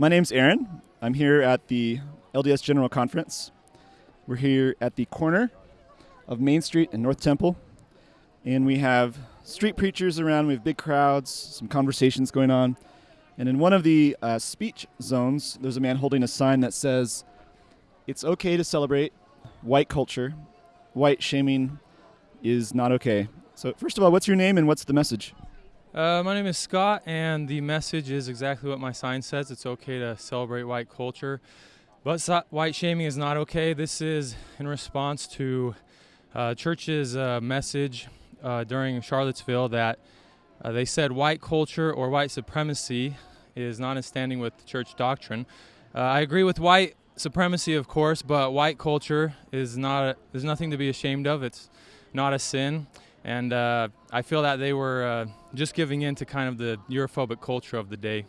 My name's Aaron. I'm here at the LDS General Conference. We're here at the corner of Main Street and North Temple, and we have street preachers around. We have big crowds, some conversations going on. And in one of the uh, speech zones, there's a man holding a sign that says, It's okay to celebrate white culture. White shaming is not okay. So, first of all, what's your name and what's the message? Uh, my name is Scott, and the message is exactly what my sign says. It's okay to celebrate white culture, but so- white shaming is not okay. This is in response to uh, church's uh, message uh, during Charlottesville that uh, they said white culture or white supremacy is not in standing with church doctrine. Uh, I agree with white supremacy, of course, but white culture is not. A, there's nothing to be ashamed of. It's not a sin and uh, I feel that they were uh, just giving in to kind of the Europhobic culture of the day,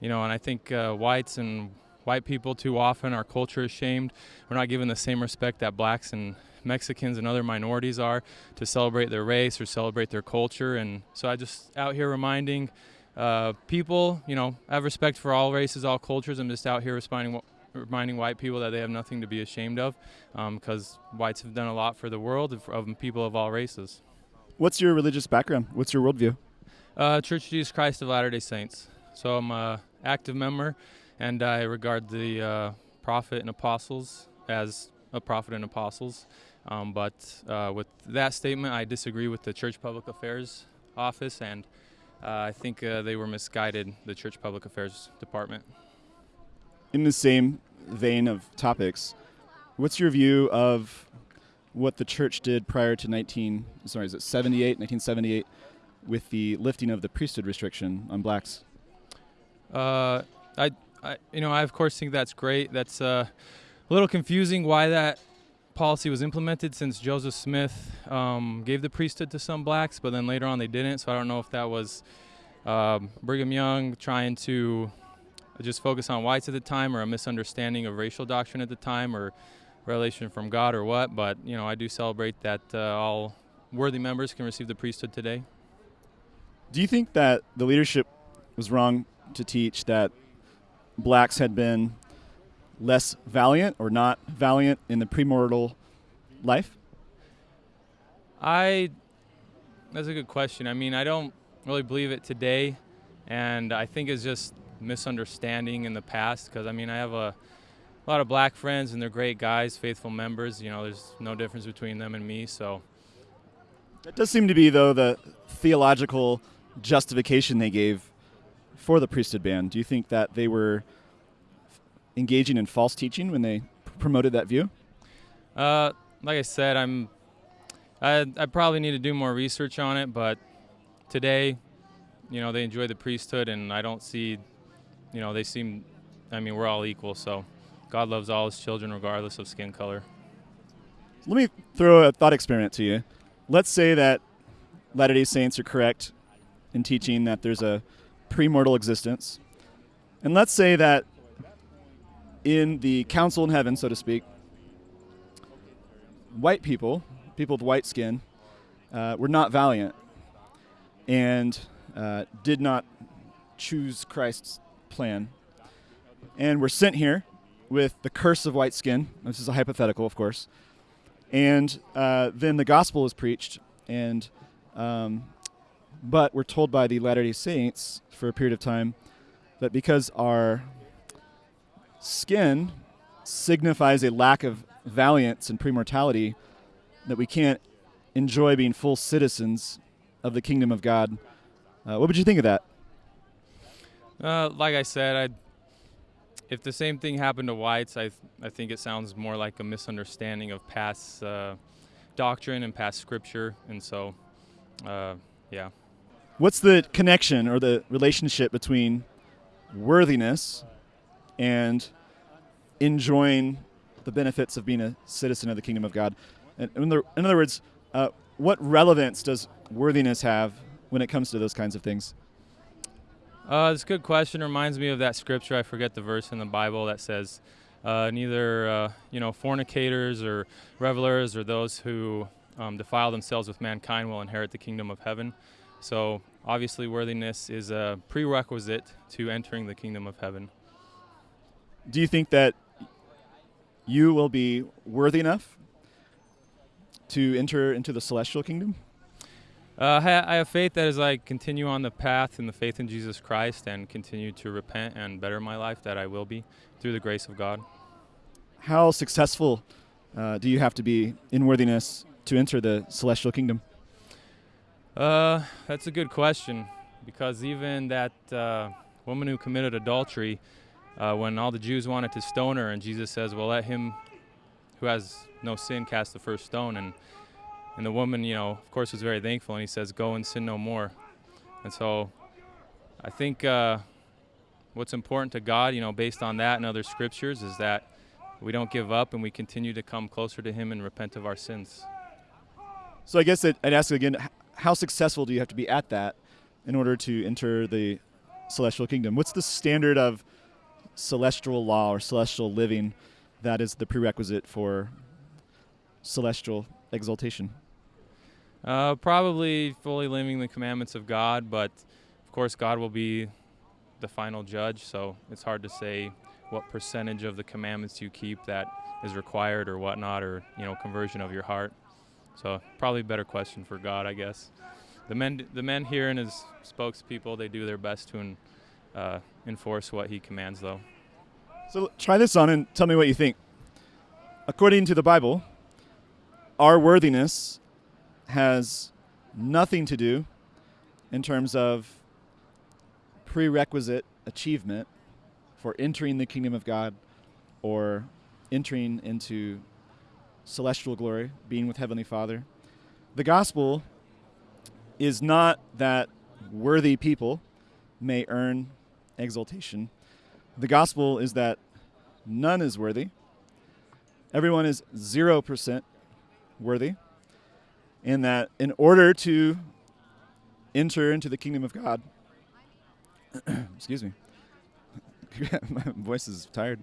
you know. And I think uh, whites and white people too often our culture is shamed. We're not given the same respect that blacks and Mexicans and other minorities are to celebrate their race or celebrate their culture. And so I just out here reminding uh, people, you know, I have respect for all races, all cultures. I'm just out here responding reminding white people that they have nothing to be ashamed of because um, whites have done a lot for the world of, of people of all races. What's your religious background? What's your worldview? Uh, Church of Jesus Christ of Latter day Saints. So I'm an active member, and I regard the uh, prophet and apostles as a prophet and apostles. Um, but uh, with that statement, I disagree with the Church Public Affairs Office, and uh, I think uh, they were misguided, the Church Public Affairs Department. In the same vein of topics, what's your view of what the church did prior to 19 sorry is it 78 1978 with the lifting of the priesthood restriction on blacks? Uh, I, I you know i of course think that's great. That's uh, a little confusing why that policy was implemented since joseph smith um, gave the priesthood to some blacks but then later on they didn't. So i don't know if that was um, brigham young trying to just focus on whites at the time or a misunderstanding of racial doctrine at the time or revelation from God or what, but you know I do celebrate that uh, all worthy members can receive the priesthood today. Do you think that the leadership was wrong to teach that blacks had been less valiant or not valiant in the premortal life? I that's a good question. I mean, I don't really believe it today, and I think it's just misunderstanding in the past because I mean I have a a lot of black friends, and they're great guys, faithful members. You know, there's no difference between them and me. So that does seem to be, though, the theological justification they gave for the priesthood ban. Do you think that they were engaging in false teaching when they promoted that view? Uh, like I said, I'm. I, I probably need to do more research on it, but today, you know, they enjoy the priesthood, and I don't see, you know, they seem. I mean, we're all equal, so God loves all his children regardless of skin color. Let me throw a thought experiment to you. Let's say that Latter day Saints are correct in teaching that there's a premortal existence. And let's say that in the council in heaven, so to speak, white people, people with white skin, uh, were not valiant and uh, did not choose Christ's plan and were sent here with the curse of white skin. This is a hypothetical, of course. And uh, then the gospel is preached, and um, but we're told by the Latter Day Saints for a period of time that because our skin signifies a lack of valiance and premortality, that we can't enjoy being full citizens of the kingdom of God. Uh, what would you think of that? Uh, like I said, I if the same thing happened to whites, I, th- I think it sounds more like a misunderstanding of past uh, doctrine and past scripture. And so, uh, yeah. What's the connection or the relationship between worthiness and enjoying the benefits of being a citizen of the kingdom of God? And in, the, in other words, uh, what relevance does worthiness have when it comes to those kinds of things? Uh, it's a good question. Reminds me of that scripture. I forget the verse in the Bible that says, uh, "Neither uh, you know fornicators or revelers or those who um, defile themselves with mankind will inherit the kingdom of heaven." So obviously, worthiness is a prerequisite to entering the kingdom of heaven. do you think that you will be worthy enough to enter into the celestial kingdom? Uh, I have faith that as I continue on the path in the faith in Jesus Christ and continue to repent and better my life, that I will be through the grace of God. How successful uh, do you have to be in worthiness to enter the celestial kingdom? Uh, that's a good question because even that uh, woman who committed adultery, uh, when all the Jews wanted to stone her, and Jesus says, "Well, let him who has no sin cast the first stone," and and the woman, you know, of course, was very thankful, and he says, "Go and sin no more." And so, I think uh, what's important to God, you know, based on that and other scriptures, is that we don't give up and we continue to come closer to Him and repent of our sins. So I guess I'd ask again, how successful do you have to be at that in order to enter the celestial kingdom? What's the standard of celestial law or celestial living that is the prerequisite for celestial exaltation? Uh, probably fully living the commandments of God, but of course, God will be the final judge, so it's hard to say what percentage of the commandments you keep that is required or whatnot, or you know, conversion of your heart. So probably a better question for God, I guess. The men, the men here and his spokespeople, they do their best to uh, enforce what he commands, though. So try this on and tell me what you think. According to the Bible, our worthiness has nothing to do in terms of prerequisite achievement for entering the kingdom of God or entering into celestial glory, being with Heavenly Father. The gospel is not that worthy people may earn exaltation. The gospel is that none is worthy. Everyone is 0% worthy. And that in order to enter into the kingdom of God, excuse me, my voice is tired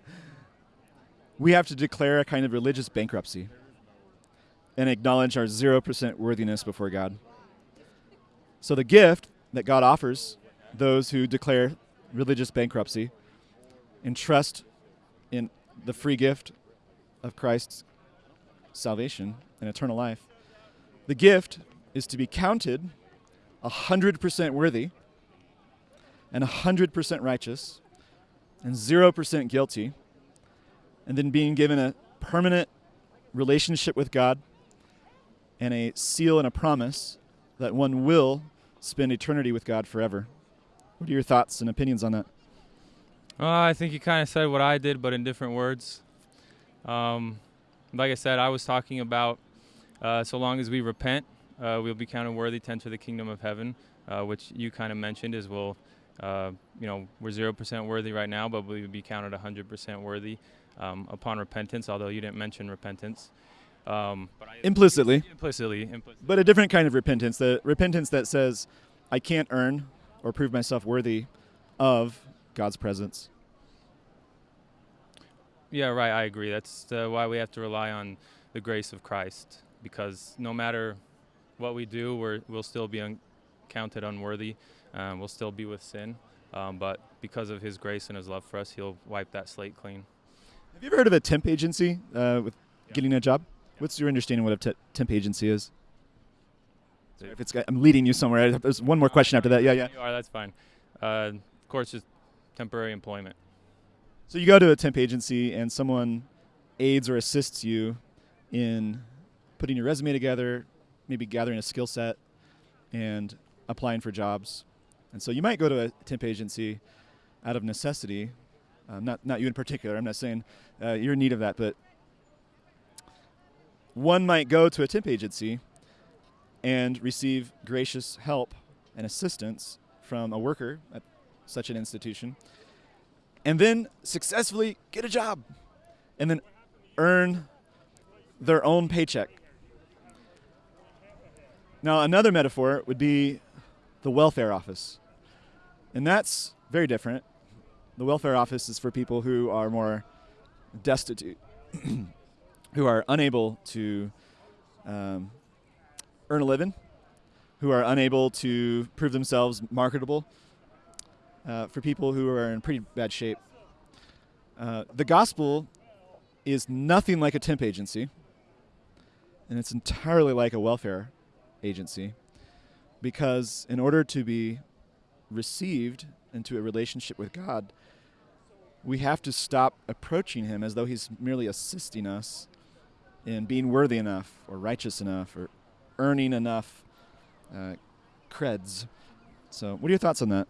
we have to declare a kind of religious bankruptcy and acknowledge our 0% worthiness before God. So, the gift that God offers those who declare religious bankruptcy and trust in the free gift of Christ's salvation and eternal life, the gift is to be counted 100% worthy and 100% righteous and 0% guilty and then being given a permanent relationship with God and a seal and a promise that one will spend eternity with God forever. What are your thoughts and opinions on that? I think you kind of said what I did, but in different words. Um, like I said, I was talking about uh, so long as we repent, uh, we'll be counted worthy to enter the kingdom of heaven, uh, which you kind of mentioned is we'll, uh, you know, we're 0% worthy right now, but we'll be counted 100% worthy um, upon repentance, although you didn't mention repentance. Um, implicitly. implicitly. Implicitly. But a different kind of repentance, the repentance that says, I can't earn or prove myself worthy of God's presence. Yeah, right. I agree. That's uh, why we have to rely on the grace of Christ, because no matter what we do, we will still be un- counted unworthy. Um, we'll still be with sin. Um, but because of His grace and His love for us, He'll wipe that slate clean. Have you ever heard of a temp agency uh, with yeah. getting a job? What's your understanding of what a temp agency is? Sorry, if it's, I'm leading you somewhere. There's one more question after that. Yeah, yeah. You are. That's fine. Uh, of course, just temporary employment. So you go to a temp agency, and someone aids or assists you in putting your resume together, maybe gathering a skill set, and applying for jobs. And so you might go to a temp agency out of necessity um, not not you in particular. I'm not saying uh, you're in need of that, but one might go to a temp agency and receive gracious help and assistance from a worker at such an institution, and then successfully get a job, and then earn their own paycheck. Now, another metaphor would be the welfare office. And that's very different. The welfare office is for people who are more destitute, who are unable to um, earn a living, who are unable to prove themselves marketable, uh, for people who are in pretty bad shape. Uh, the gospel is nothing like a temp agency, and it's entirely like a welfare agency because in order to be received into a relationship with God, we have to stop approaching Him as though He's merely assisting us in being worthy enough or righteous enough or earning enough uh, creds. So, what are your thoughts on that?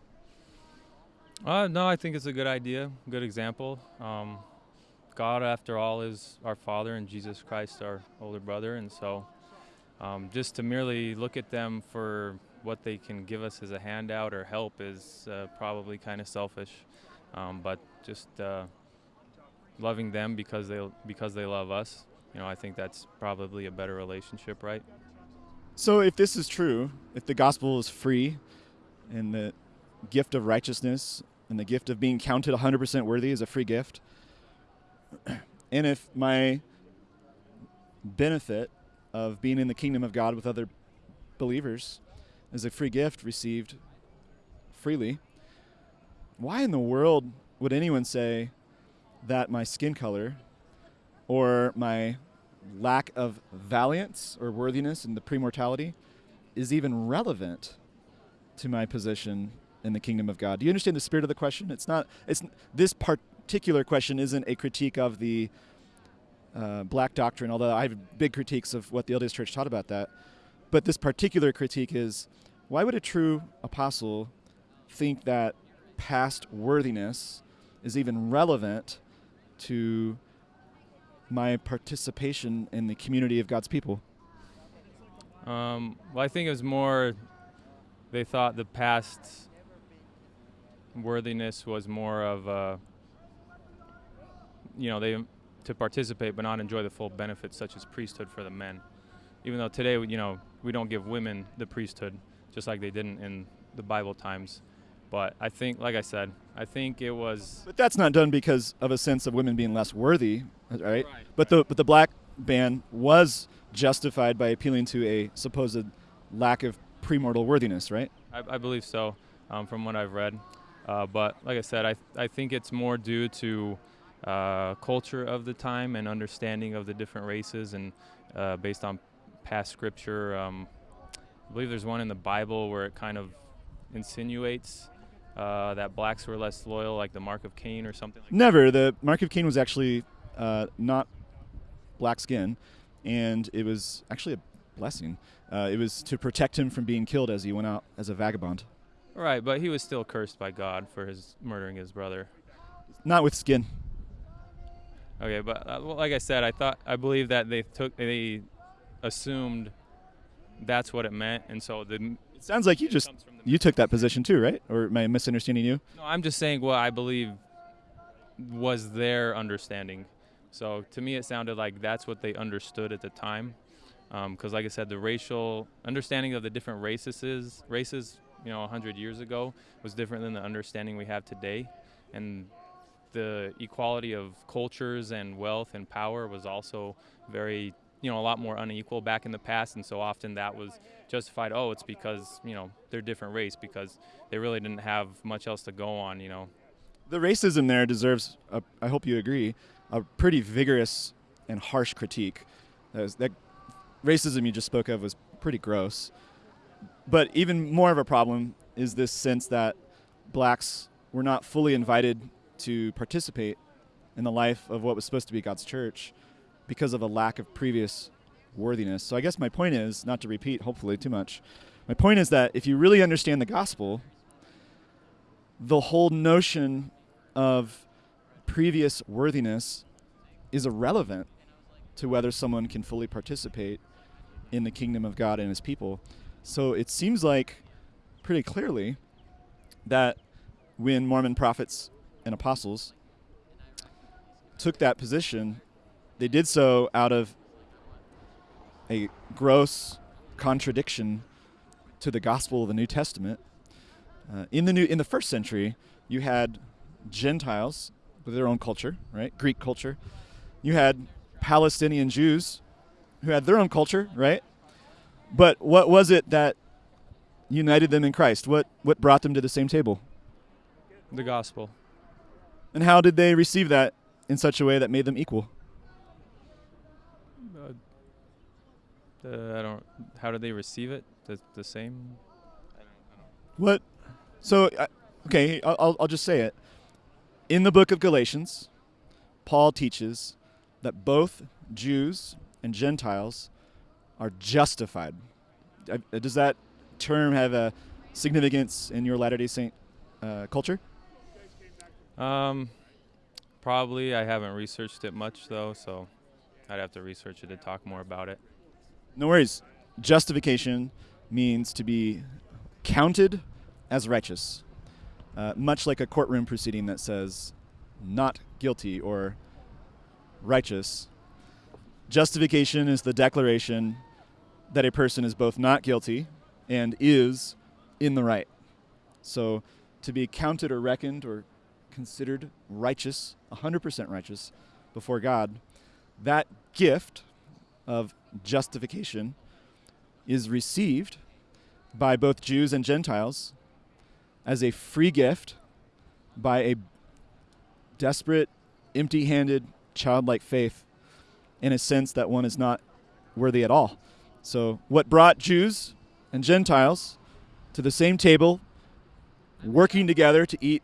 Uh, no, I think it's a good idea, good example. Um, God, after all, is our Father, and Jesus Christ, our older brother, and so um, just to merely look at them for what they can give us as a handout or help is uh, probably kind of selfish. Um, but just uh, loving them because they because they love us, you know, I think that's probably a better relationship, right? So, if this is true, if the gospel is free, and the gift of righteousness and the gift of being counted 100% worthy is a free gift, and if my benefit of being in the kingdom of God with other believers is a free gift received freely, why in the world would anyone say that my skin color or my lack of valiance or worthiness in the premortality is even relevant to my position in the kingdom of God? Do you understand the spirit of the question? It's not. It's this particular question isn't a critique of the uh, black doctrine, although I have big critiques of what the LDS Church taught about that. But this particular critique is why would a true apostle think that past worthiness is even relevant to my participation in the community of God's people? Um, well, I think it was more they thought the past worthiness was more of a, you know, they to participate but not enjoy the full benefits such as priesthood for the men. Even though today, you know, we don't give women the priesthood just like they didn't in the Bible times. But I think, like I said, I think it was. But that's not done because of a sense of women being less worthy, right? right. But the but the black ban was justified by appealing to a supposed lack of premortal worthiness, right? I, I believe so, um, from what I've read. Uh, but like I said, I I think it's more due to uh, culture of the time and understanding of the different races, and uh, based on past scripture. Um, I believe there's one in the Bible where it kind of insinuates uh, that blacks were less loyal, like the Mark of Cain or something. Like Never. The Mark of Cain was actually uh, not black skin, and it was actually a blessing. Uh, it was to protect him from being killed as he went out as a vagabond. Right, but he was still cursed by God for his murdering his brother. Not with skin. Okay, but uh, well, like I said, I thought I believe that they took they assumed that's what it meant, and so the It sounds like you just you took that position too, right? Or am I misunderstanding you? No, I'm just saying what I believe was their understanding. So to me, it sounded like that's what they understood at the time. Because, um, like I said, the racial understanding of the different races, races, you know, 100 years ago was different than the understanding we have today. And the equality of cultures and wealth and power was also very you know a lot more unequal back in the past. And so often that was justified oh it's because you know they're different race because they really didn't have much else to go on you know. The racism there deserves a, I hope you agree a pretty vigorous and harsh critique. That, was, that racism you just spoke of was pretty gross. But even more of a problem is this sense that blacks were not fully invited to participate in the life of what was supposed to be God's church because of a lack of previous worthiness. So I guess my point is, not to repeat hopefully too much, my point is that if you really understand the gospel, the whole notion of previous worthiness is irrelevant to whether someone can fully participate in the kingdom of God and his people. So it seems like pretty clearly that when Mormon prophets and apostles took that position, they did so out of a gross contradiction to the gospel of the New Testament. Uh, in the new in the first century, you had Gentiles with their own culture, right? Greek culture. You had Palestinian Jews who had their own culture, right? But what was it that united them in Christ? What what brought them to the same table? The gospel. And how did they receive that in such a way that made them equal? Uh, I don't. How did they receive it? The, the same. What? So, okay, I'll, I'll- I'll just say it. In the book of Galatians, Paul teaches that both Jews and Gentiles are justified. Uh, Does that term have a significance in your Latter day Saint uh, culture? Um, probably. I haven't researched it much though, so I'd have to research it to talk more about it. No worries. Justification means to be counted as righteous, uh, much like a courtroom proceeding that says not guilty or righteous. Justification is the declaration that a person is both not guilty and is in the right. So to be counted or reckoned or considered righteous, 100% righteous before God, that gift of justification is received by both Jews and Gentiles as a free gift by a desperate, empty handed, childlike faith in a sense that one is not worthy at all. So, what brought Jews and Gentiles to the same table, working together to eat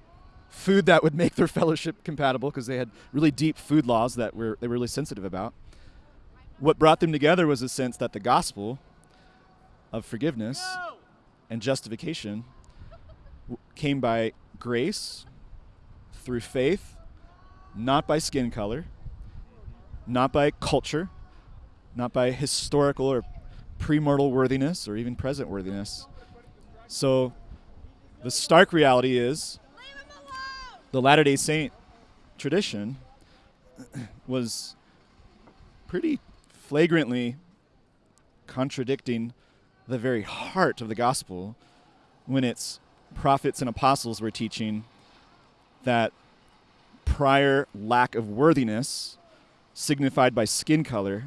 food that would make their fellowship compatible because they had really deep food laws that were, they were really sensitive about what brought them together was a sense that the gospel of forgiveness and justification came by grace through faith, not by skin color, not by culture, not by historical or premortal worthiness or even present worthiness. So the stark reality is the Latter day Saint tradition was pretty flagrantly contradicting the very heart of the gospel when its prophets and apostles were teaching that prior lack of worthiness signified by skin color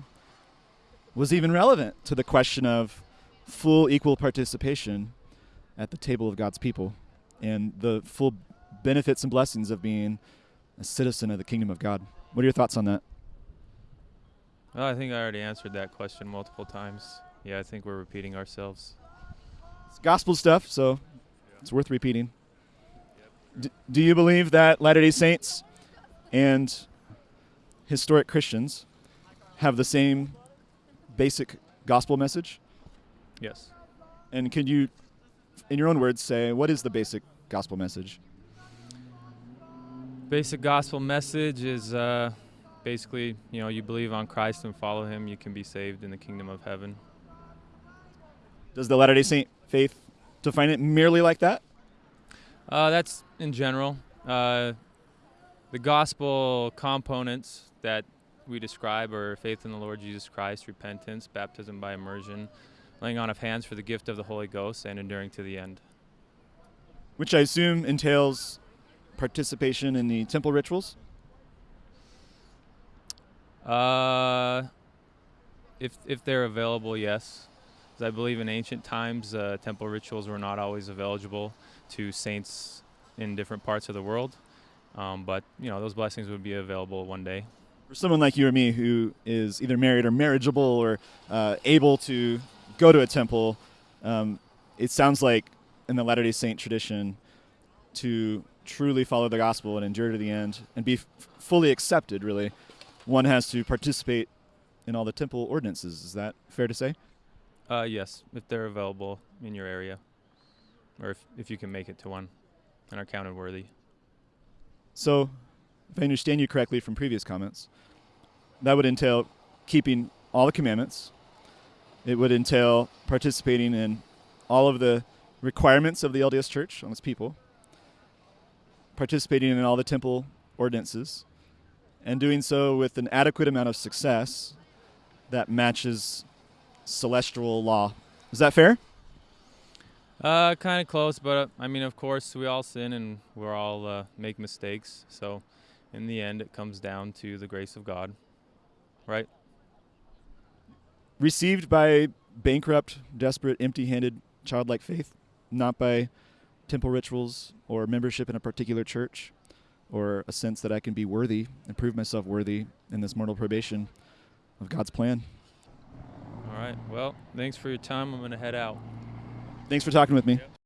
was even relevant to the question of full equal participation at the table of God's people. And the full benefits and blessings of being a citizen of the kingdom of God. What are your thoughts on that? Well, I think I already answered that question multiple times. Yeah, I think we're repeating ourselves. It's gospel stuff, so it's worth repeating. D- do you believe that Latter day Saints and historic Christians have the same basic gospel message? Yes. And can you, in your own words, say what is the basic gospel message? Basic gospel message is uh, basically, you know, you believe on Christ and follow Him, you can be saved in the kingdom of heaven. Does the Latter day Saint faith define it merely like that? Uh, that's in general. Uh, the gospel components that we describe are faith in the Lord Jesus Christ, repentance, baptism by immersion, laying on of hands for the gift of the Holy Ghost, and enduring to the end. Which I assume entails participation in the temple rituals? Uh, if if they're available, yes. I believe in ancient times, uh, temple rituals were not always available to saints in different parts of the world. Um, but you know, those blessings would be available one day. For someone like you or me who is either married or marriageable or uh, able to go to a temple, um, it sounds like in the Latter day Saint tradition to truly follow the gospel and endure to the end and be f- fully accepted, really, one has to participate in all the temple ordinances. Is that fair to say? Uh, yes, if they're available in your area, or if, if you can make it to one and are counted worthy. So, if I understand you correctly from previous comments, that would entail keeping all the commandments. It would entail participating in all of the requirements of the LDS Church on its people, participating in all the temple ordinances, and doing so with an adequate amount of success that matches celestial law. Is that fair? Uh, kind of close, but uh, I mean, of course, we all sin and we're all uh, make mistakes. So, in the end, it comes down to the grace of God, right? Received by bankrupt, desperate, empty handed, childlike faith, not by temple rituals or membership in a particular church, or a sense that I can be worthy and prove myself worthy in this mortal probation of God's plan. All right. Well, thanks for your time. I'm going to head out. Thanks for talking with me. Yep.